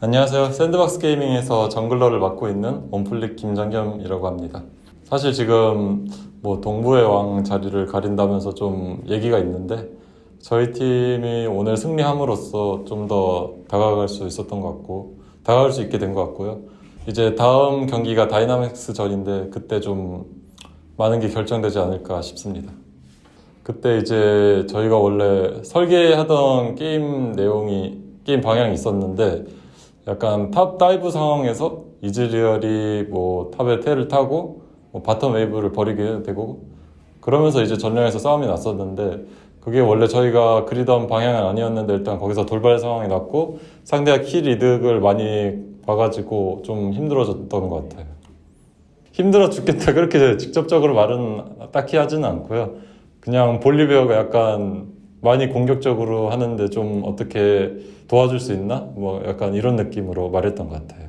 안녕하세요. 샌드박스 게이밍에서 jungler를 맡고 있는 온플릭 김정겸이라고 합니다. 사실 지금 뭐 동부의 왕 자리를 가린다면서 좀 얘기가 있는데 저희 팀이 오늘 승리함으로써 좀 더 다가갈 수 있었던 것 같고 다가갈 수 있게 된 것 같고요. 이제 다음 경기가 다이나믹스 전인데 그때 좀 많은 게 결정되지 않을까 싶습니다. 그때 이제 저희가 원래 설계하던 게임 내용이 게임 방향이 있었는데 약간 top dive 상황에서 이즈리얼이 뭐 top에 텔을 타고 뭐 bottom wave를 버리게 되고 그러면서 이제 전령에서 싸움이 났었는데 그게 원래 저희가 그리던 방향은 아니었는데 일단 거기서 돌발 상황이 났고 상대가 kill 이득을 많이 봐가지고 좀 힘들어졌던 것 같아요. 힘들어 죽겠다 그렇게 직접적으로 말은 딱히 하지는 않고요. 그냥 볼리베어가 약간 많이 공격적으로 하는데 좀 어떻게 도와줄 수 있나? 뭐 약간 이런 느낌으로 말했던 것 같아요.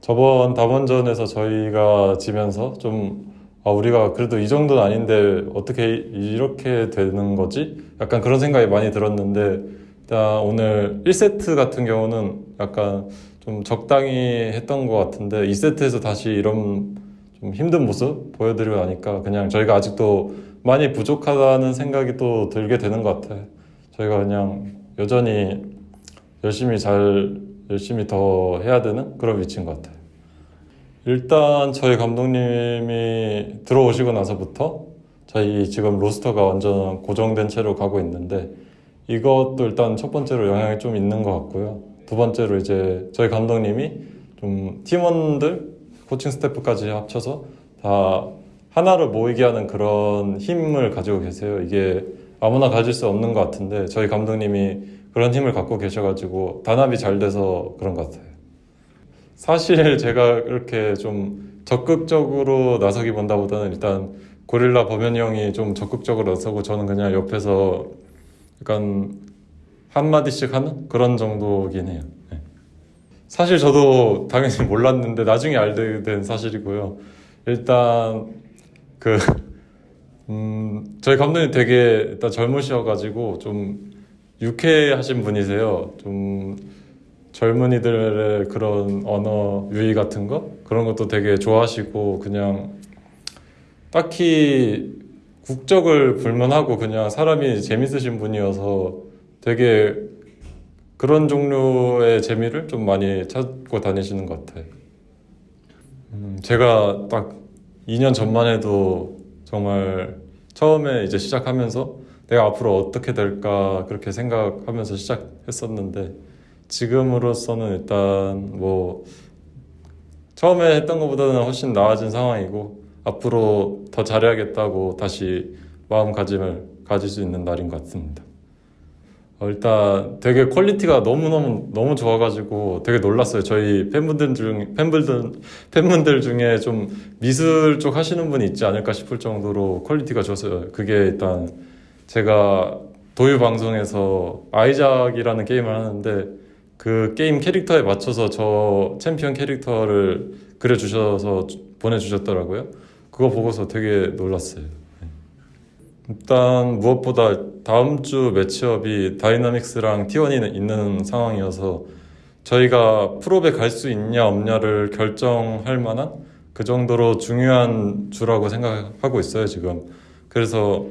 저번 다원전에서 저희가 지면서 좀 아, 우리가 그래도 이 정도는 아닌데 어떻게 이렇게 되는 거지? 약간 그런 생각이 많이 들었는데 일단 오늘 1세트 같은 경우는 약간 좀 적당히 했던 것 같은데 2세트에서 다시 이런 좀 힘든 모습 보여드리고 나니까 그냥 저희가 아직도 많이 부족하다는 생각이 또 들게 되는 것 같아요. 저희가 그냥 여전히 열심히 잘 열심히 더 해야 되는 그런 위치인 것 같아요. 일단 저희 감독님이 들어오시고 나서부터 저희 지금 로스터가 완전 고정된 채로 가고 있는데 이것도 일단 첫 번째로 영향이 좀 있는 것 같고요. 두 번째로 이제 저희 감독님이 좀 팀원들 코칭 스태프까지 합쳐서 다 하나를 모이게 하는 그런 힘을 가지고 계세요. 이게 아무나 가질 수 없는 것 같은데 저희 감독님이 그런 힘을 갖고 계셔가지고 단합이 잘 돼서 그런 것 같아요. 사실 제가 이렇게 좀 적극적으로 나서기 본다보다는 일단 고릴라 범현이 형이 좀 적극적으로 나서고 저는 그냥 옆에서 약간 한마디씩 하는 그런 정도긴 해요. 네. 사실 저도 당연히 몰랐는데 나중에 알게 된 사실이고요. 일단 그 음, 저희 감독님 되게 일단 젊으셔가지고 좀 유쾌하신 분이세요. 좀 젊은이들의 그런 언어 유희 같은 거 그런 것도 되게 좋아하시고 그냥 딱히 국적을 불문하고 그냥 사람이 재밌으신 분이어서 되게 그런 종류의 재미를 좀 많이 찾고 다니시는 것 같아요. 음, 제가 딱 2년 전만 해도 정말 처음에 이제 시작하면서 내가 앞으로 어떻게 될까 그렇게 생각하면서 시작했었는데 지금으로서는 일단 뭐 처음에 했던 것보다는 훨씬 나아진 상황이고 앞으로 더 잘해야겠다고 다시 마음가짐을 가질 수 있는 날인 것 같습니다. 어, 일단 되게 quality가 너무너무 너무 좋아가지고 되게 놀랐어요. 저희 팬분들 중 팬분들 팬분들 중에 좀 미술 쪽 하시는 분이 있지 않을까 싶을 정도로 quality가 좋았어요. 그게 일단 제가 도유 방송에서 아이작이라는 게임을 하는데 그 게임 캐릭터에 맞춰서 저 챔피언 캐릭터를 그려주셔서 보내주셨더라고요. 그거 보고서 되게 놀랐어요. 일단 무엇보다 다음 주 matchup이 다이나믹스랑 T1이 있는 상황이어서 저희가 프로에 갈 수 있냐 없냐를 결정할 만한 그 정도로 중요한 주라고 생각하고 있어요 지금. 그래서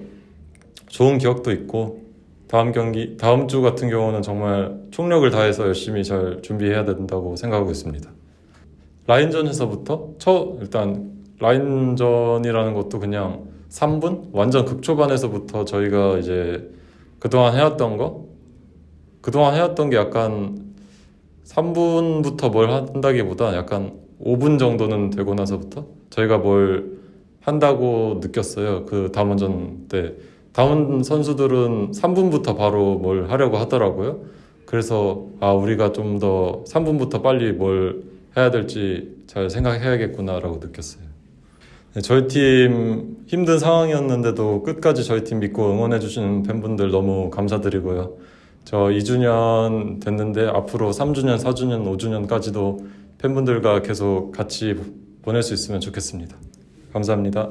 좋은 기억도 있고 다음 경기 다음 주 같은 경우는 정말 총력을 다해서 열심히 잘 준비해야 된다고 생각하고 있습니다. 라인전에서부터 첫 일단 라인전이라는 것도 그냥 3분? 완전 극초반에서부터 저희가 이제 그동안 해왔던 거? 그동안 해왔던 게 약간 3분부터 뭘 한다기보다 약간 5분 정도는 되고 나서부터 저희가 뭘 한다고 느꼈어요. 그 담원전 때. 담원 선수들은 3분부터 바로 뭘 하려고 하더라고요. 그래서 아, 우리가 좀 더 3분부터 빨리 뭘 해야 될지 잘 생각해야겠구나라고 느꼈어요. 네, 저희 팀 힘든 상황이었는데도 끝까지 저희 팀 믿고 응원해주시는 팬분들 너무 감사드리고요. 저 2주년 됐는데 앞으로 3주년, 4주년, 5주년까지도 팬분들과 계속 같이 보낼 수 있으면 좋겠습니다. 감사합니다.